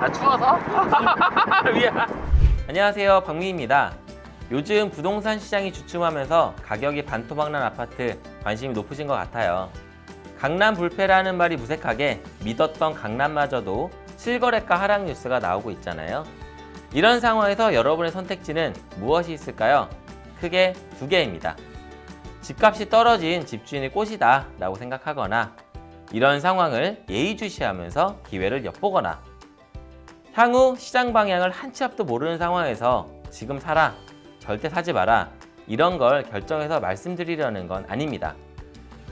아 추워서? 미안. 안녕하세요 박민입니다. 요즘 부동산 시장이 주춤하면서 가격이 반토막난 아파트 관심이 높으신 것 같아요. 강남 불패라는 말이 무색하게 믿었던 강남마저도 실거래가 하락 뉴스가 나오고 있잖아요. 이런 상황에서 여러분의 선택지는 무엇이 있을까요? 크게 두 개입니다. 집값이 떨어진 집주인의 꽃이다 라고 생각하거나 이런 상황을 예의주시하면서 기회를 엿보거나 향후 시장 방향을 한 치 앞도 모르는 상황에서 지금 사라, 절대 사지 마라 이런 걸 결정해서 말씀드리려는 건 아닙니다.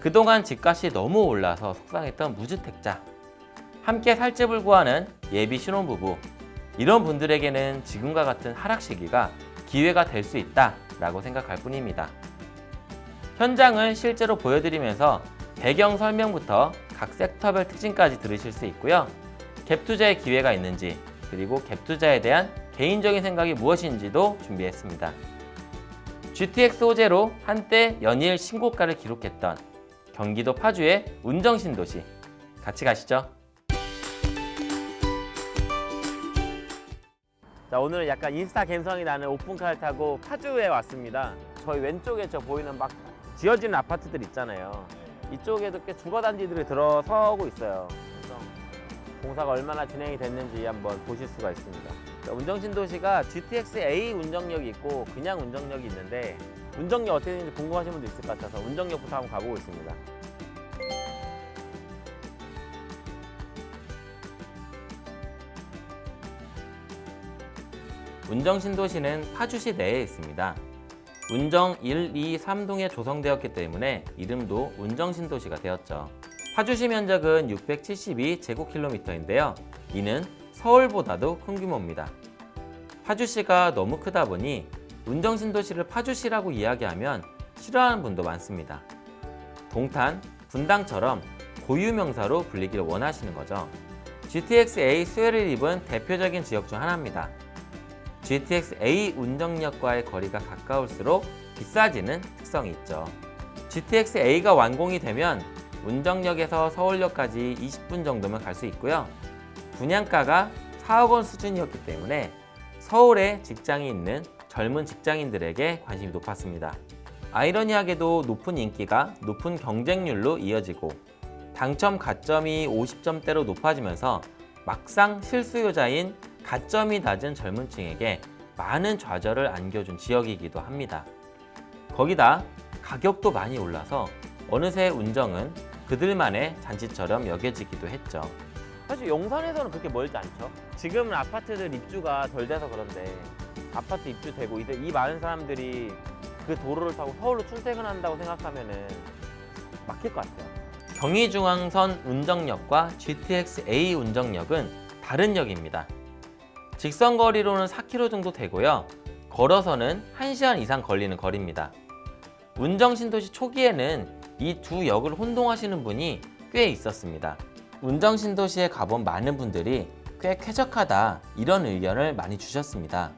그동안 집값이 너무 올라서 속상했던 무주택자, 함께 살 집을 구하는 예비 신혼부부 이런 분들에게는 지금과 같은 하락 시기가 기회가 될 수 있다 라고 생각할 뿐입니다. 현장을 실제로 보여드리면서 배경 설명부터 각 섹터별 특징까지 들으실 수 있고요. 갭 투자의 기회가 있는지 그리고 갭 투자에 대한 개인적인 생각이 무엇인지도 준비했습니다. GTX 소재로 한때 연일 신고가를 기록했던 경기도 파주의 운정신도시 같이 가시죠. 자 오늘은 약간 인스타 감성이 나는 오픈카를 타고 파주에 왔습니다. 저희 왼쪽에 저 보이는 막 지어지는 아파트들 있잖아요. 이쪽에도 꽤 주거단지들이 들어서고 있어요. 공사가 얼마나 진행이 됐는지 한번 보실 수가 있습니다. 자, 운정신도시가 GTX A 운정역이 있고 그냥 운정역이 있는데 운정역 어떻게 되는지 궁금하신 분도 있을 것 같아서 운정역부터 한번 가보고 있습니다. 운정신도시는 파주시 내에 있습니다. 운정 1, 2, 3동에 조성되었기 때문에 이름도 운정신도시가 되었죠. 파주시 면적은 672제곱킬로미터인데요. 이는 서울보다도 큰 규모입니다. 파주시가 너무 크다 보니 운정신도시를 파주시라고 이야기하면 싫어하는 분도 많습니다. 동탄, 분당처럼 고유명사로 불리기를 원하시는 거죠. GTX-A 수혜를 입은 대표적인 지역 중 하나입니다. GTX-A 운정역과의 거리가 가까울수록 비싸지는 특성이 있죠. GTX-A가 완공이 되면 운정역에서 서울역까지 20분 정도면 갈 수 있고요. 분양가가 4억 원 수준이었기 때문에 서울에 직장이 있는 젊은 직장인들에게 관심이 높았습니다. 아이러니하게도 높은 인기가 높은 경쟁률로 이어지고 당첨 가점이 50점대로 높아지면서 막상 실수요자인 가점이 낮은 젊은 층에게 많은 좌절을 안겨준 지역이기도 합니다. 거기다 가격도 많이 올라서 어느새 운정은 그들만의 잔치처럼 여겨지기도 했죠. 사실 용산에서는 그렇게 멀지 않죠. 지금은 아파트들 입주가 덜 돼서 그런데 아파트 입주되고 이제 이 많은 사람들이 그 도로를 타고 서울로 출퇴근한다고 생각하면은 막힐 것 같아요. 경의중앙선 운정역과 GTX-A 운정역은 다른 역입니다. 직선 거리로는 4km 정도 되고요. 걸어서는 1시간 이상 걸리는 거리입니다. 운정신도시 초기에는 이 두 역을 혼동하시는 분이 꽤 있었습니다. 운정신도시에 가본 많은 분들이 꽤 쾌적하다 이런 의견을 많이 주셨습니다.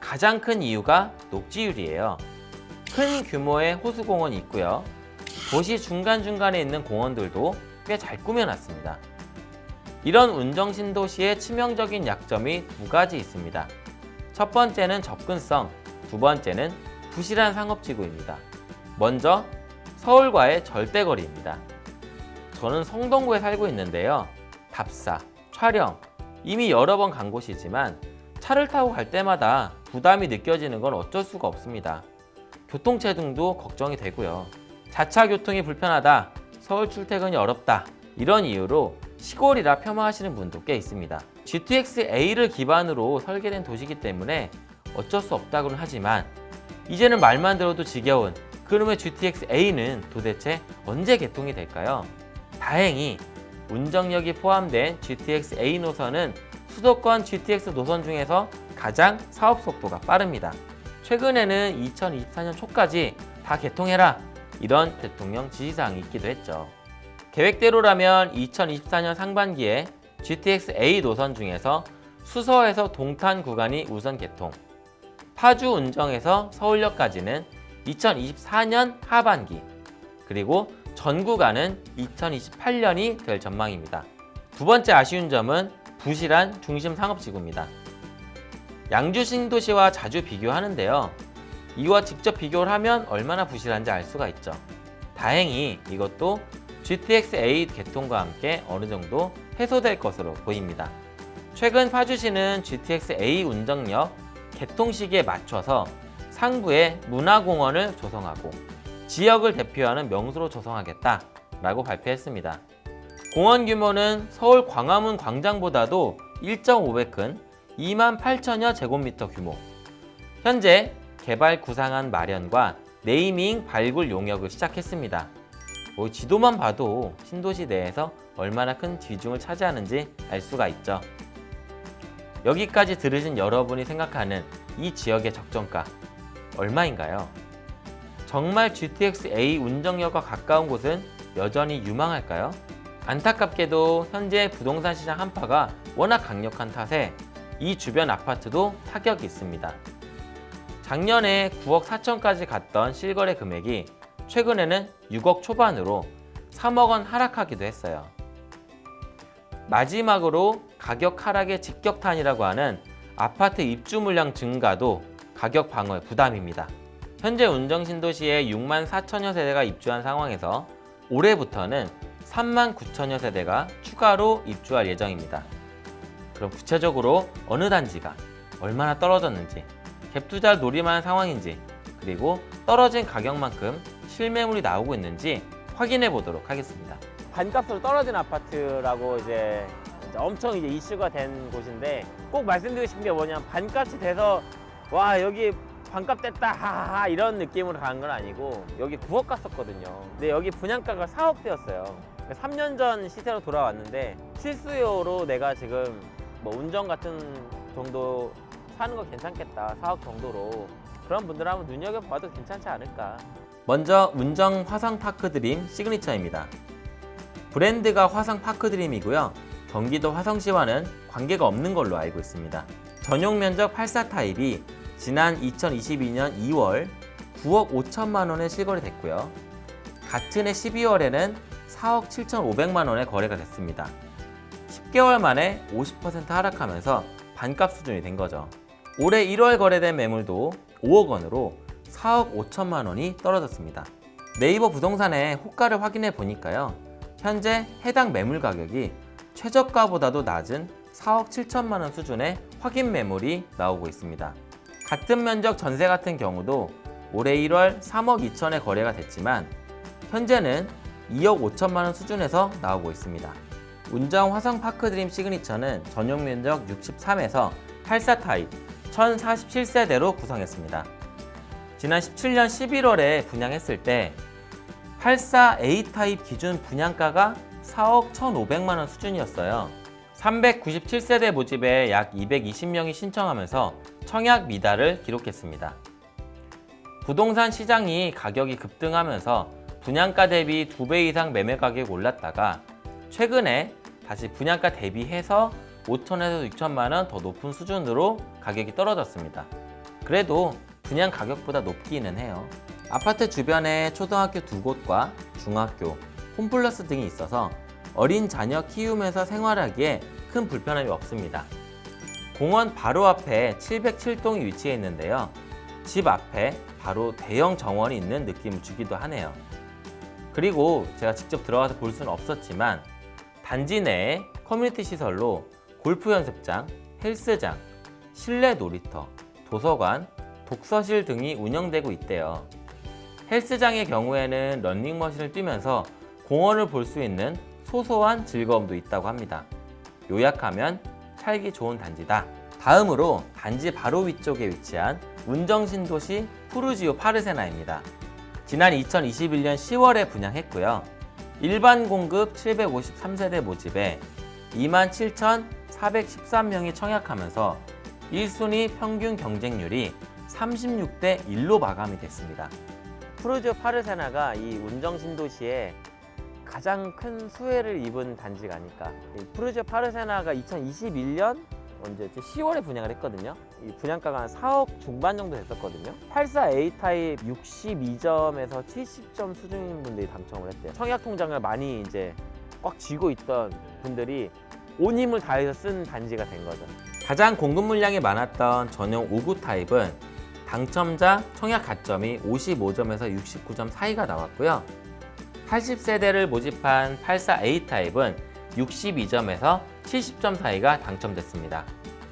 가장 큰 이유가 녹지율이에요. 큰 규모의 호수공원이 있고요. 도시 중간중간에 있는 공원들도 꽤 잘 꾸며놨습니다. 이런 운정신도시의 치명적인 약점이 두 가지 있습니다. 첫 번째는 접근성, 두 번째는 부실한 상업지구입니다. 먼저 서울과의 절대거리입니다. 저는 성동구에 살고 있는데요. 답사, 촬영, 이미 여러 번 간 곳이지만 차를 타고 갈 때마다 부담이 느껴지는 건 어쩔 수가 없습니다. 교통체증도 걱정이 되고요. 자차 교통이 불편하다, 서울 출퇴근이 어렵다 이런 이유로 시골이라 폄하하시는 분도 꽤 있습니다. GTX-A를 기반으로 설계된 도시이기 때문에 어쩔 수 없다고는 하지만 이제는 말만 들어도 지겨운 그놈의 GTX-A는 도대체 언제 개통이 될까요? 다행히 운정역이 포함된 GTX-A 노선은 수도권 GTX 노선 중에서 가장 사업 속도가 빠릅니다. 최근에는 2024년 초까지 다 개통해라 이런 대통령 지시사항이 있기도 했죠. 계획대로라면 2024년 상반기에 GTX-A 노선 중에서 수서에서 동탄 구간이 우선 개통, 파주 운정에서 서울역까지는 2024년 하반기, 그리고 전 구간은 2028년이 될 전망입니다. 두 번째 아쉬운 점은 부실한 중심 상업지구입니다. 양주 신도시와 자주 비교하는데요. 이와 직접 비교를 하면 얼마나 부실한지 알 수가 있죠. 다행히 이것도 GTX-A 개통과 함께 어느 정도 해소될 것으로 보입니다. 최근 파주시는 GTX-A 운정역 개통 시기에 맞춰서 상부에 문화공원을 조성하고 지역을 대표하는 명소로 조성하겠다라고 발표했습니다. 공원 규모는 서울 광화문 광장보다도 1.5배 큰 2만 8천여 제곱미터 규모. 현재 개발 구상안 마련과 네이밍 발굴 용역을 시작했습니다. 뭐 지도만 봐도 신도시 내에서 얼마나 큰 비중을 차지하는지 알 수가 있죠. 여기까지 들으신 여러분이 생각하는 이 지역의 적정가 얼마인가요? 정말 GTX-A 운정역과 가까운 곳은 여전히 유망할까요? 안타깝게도 현재 부동산 시장 한파가 워낙 강력한 탓에 이 주변 아파트도 타격이 있습니다. 작년에 9억 4천까지 갔던 실거래 금액이 최근에는 6억 초반으로 3억 원 하락하기도 했어요. 마지막으로 가격 하락의 직격탄이라고 하는 아파트 입주 물량 증가도 가격 방어의 부담입니다. 현재 운정 신도시에 6만 4천여 세대가 입주한 상황에서 올해부터는 3만 9천여 세대가 추가로 입주할 예정입니다. 그럼 구체적으로 어느 단지가 얼마나 떨어졌는지 갭투자를 노림하는 상황인지 그리고 떨어진 가격만큼 실매물이 나오고 있는지 확인해 보도록 하겠습니다. 반값으로 떨어진 아파트라고 이제 엄청 이제 이슈가 된 곳인데 꼭 말씀드리고 싶은 게 뭐냐면 반값이 돼서 와 여기 반값 됐다 하하하 이런 느낌으로 가는 건 아니고 여기 9억 갔었거든요. 근데 여기 분양가가 4억대였어요. 3년 전 시세로 돌아왔는데 실수요로 내가 지금 뭐 운전 같은 정도 사는 거 괜찮겠다 4억 정도로 그런 분들 한번 눈여겨봐도 괜찮지 않을까 먼저 운정 화성 파크드림 시그니처입니다. 브랜드가 화성 파크드림이고요. 경기도 화성시와는 관계가 없는 걸로 알고 있습니다. 전용 면적 84 타입이 지난 2022년 2월 9억 5천만 원에 실거래됐고요. 같은 해 12월에는 4억 7,500만 원에 거래가 됐습니다. 10개월 만에 50% 하락하면서 반값 수준이 된 거죠. 올해 1월 거래된 매물도 5억 원으로 4억 5천만 원이 떨어졌습니다. 네이버 부동산의 호가를 확인해 보니까요. 현재 해당 매물 가격이 최저가보다도 낮은 4억 7천만 원 수준의 확인 매물이 나오고 있습니다. 같은 면적 전세 같은 경우도 올해 1월 3억 2천에 거래가 됐지만 현재는 2억 5천만 원 수준에서 나오고 있습니다. 운정 화성 파크드림 시그니처는 전용 면적 63에서 84 타입 1047세대로 구성했습니다. 지난 17년 11월에 분양했을 때 84A 타입 기준 분양가가 4억 1,500만 원 수준이었어요. 397세대 모집에 약 220명이 신청하면서 청약 미달을 기록했습니다. 부동산 시장이 가격이 급등하면서 분양가 대비 2배 이상 매매 가격이 올랐다가 최근에 다시 분양가 대비해서 5천에서 6천만 원 더 높은 수준으로 가격이 떨어졌습니다. 그래도 분양 가격보다 높기는 해요. 아파트 주변에 초등학교 두 곳과 중학교, 홈플러스 등이 있어서 어린 자녀 키우면서 생활하기에 큰 불편함이 없습니다. 공원 바로 앞에 707동이 위치해 있는데요. 집 앞에 바로 대형 정원이 있는 느낌을 주기도 하네요. 그리고 제가 직접 들어가서 볼 수는 없었지만 단지 내에 커뮤니티 시설로 골프 연습장, 헬스장, 실내 놀이터, 도서관, 독서실 등이 운영되고 있대요. 헬스장의 경우에는 런닝머신을 뛰면서 공원을 볼 수 있는 소소한 즐거움도 있다고 합니다. 요약하면 살기 좋은 단지다. 다음으로 단지 바로 위쪽에 위치한 운정신도시 푸르지오 파르세나입니다. 지난 2021년 10월에 분양했고요. 일반 공급 753세대 모집에 27,413명이 청약하면서 1순위 평균 경쟁률이 36대 1로 마감이 됐습니다. 푸르지오 파르세나가 이 운정 신도시에 가장 큰 수혜를 입은 단지가 아닐까. 이 푸르지오 파르세나가 2021년 언제였지? 10월에 분양을 했거든요. 이 분양가가 한 4억 중반 정도 됐었거든요. 84A 타입 62점에서 70점 수준인 분들이 당첨을 했대요. 청약 통장을 많이 이제 꽉 쥐고 있던 분들이 온 힘을 다해서 쓴 반지가 된 거죠. 가장 공급 물량이 많았던 전용 59 타입은 당첨자 청약 가점이 55점에서 69점 사이가 나왔고요. 80세대를 모집한 84A 타입은 62점에서 70점 사이가 당첨됐습니다.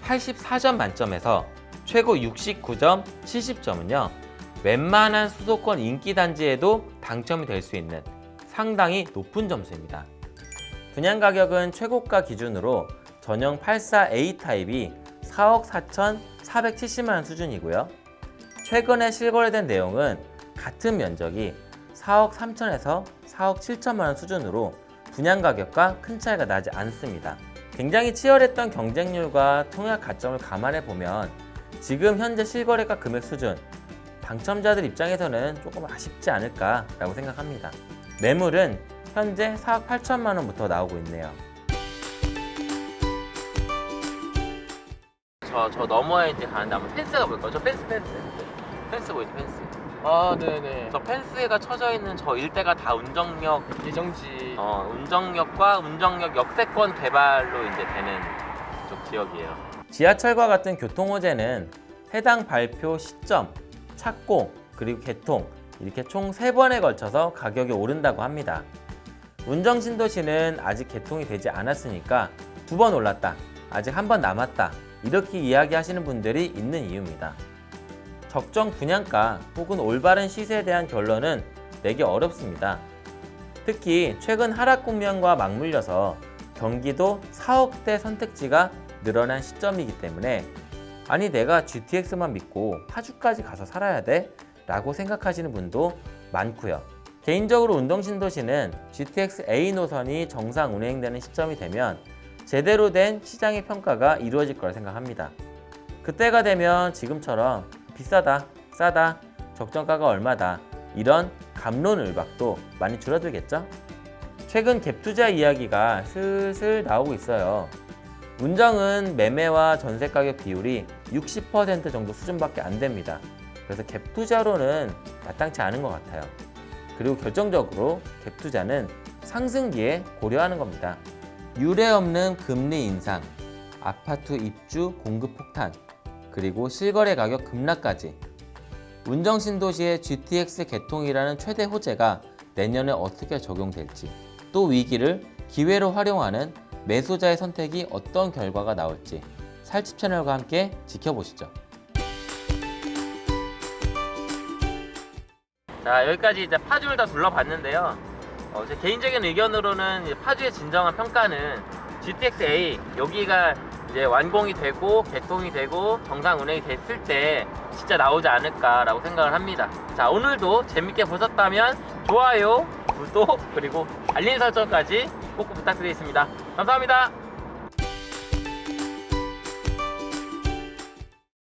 84점 만점에서 최고 69점, 70점은요. 웬만한 수도권 인기 단지에도 당첨이 될 수 있는 상당히 높은 점수입니다. 분양 가격은 최고가 기준으로 전용 84A 타입이 4억 4,470만 원 수준이고요. 최근에 실거래된 내용은 같은 면적이 4억 3천에서 4억 7천만 원 수준으로 분양 가격과 큰 차이가 나지 않습니다. 굉장히 치열했던 경쟁률과 통약 가점을 감안해 보면 지금 현재 실거래가 금액 수준 당첨자들 입장에서는 조금 아쉽지 않을까 라고 생각합니다. 매물은 현재 4억 8천만 원부터 나오고 있네요. 저, 저 너머에 이제 가는데 한번 펜스가 보일까요? 저 펜스, 펜스. 펜스 보이죠, 펜스. 아 네네 저 펜스가 쳐져 있는 저 일대가 다 운정역, 예정지 어, 운정역과 운정역 역세권 개발로 이제 되는 쪽 지역이에요. 지하철과 같은 교통호재는 해당 발표 시점, 착공, 그리고 개통 이렇게 총 세번에 걸쳐서 가격이 오른다고 합니다. 운정신도시는 아직 개통이 되지 않았으니까 두 번 올랐다, 아직 한 번 남았다 이렇게 이야기하시는 분들이 있는 이유입니다. 적정 분양가 혹은 올바른 시세에 대한 결론은 내기 어렵습니다. 특히 최근 하락 국면과 맞물려서 경기도 4억대 선택지가 늘어난 시점이기 때문에 아니 내가 GTX만 믿고 파주까지 가서 살아야 돼? 라고 생각하시는 분도 많고요. 개인적으로 운동신도시는 GTX A 노선이 정상 운행되는 시점이 되면 제대로 된 시장의 평가가 이루어질 거라 생각합니다. 그때가 되면 지금처럼 비싸다, 싸다, 적정가가 얼마다 이런 감론을박도 많이 줄어들겠죠? 최근 갭투자 이야기가 슬슬 나오고 있어요. 운정은 매매와 전세 가격 비율이 60% 정도 수준밖에 안 됩니다. 그래서 갭투자로는 마땅치 않은 것 같아요. 그리고 결정적으로 갭투자는 상승기에 고려하는 겁니다. 유례 없는 금리 인상, 아파트 입주 공급 폭탄, 그리고 실거래 가격 급락까지 운정신도시의 GTX 개통이라는 최대 호재가 내년에 어떻게 적용될지 또 위기를 기회로 활용하는 매수자의 선택이 어떤 결과가 나올지 살집 채널과 함께 지켜보시죠. 자 여기까지 이제 파주를 다 둘러봤는데요. 어, 제 개인적인 의견으로는 파주의 진정한 평가는 GTX-A 여기가 이제 완공이 되고 개통이 되고 정상 운행이 됐을 때 진짜 나오지 않을까라고 생각을 합니다. 자 오늘도 재밌게 보셨다면 좋아요, 구독 그리고 알림 설정까지 꼭 부탁드리겠습니다. 감사합니다.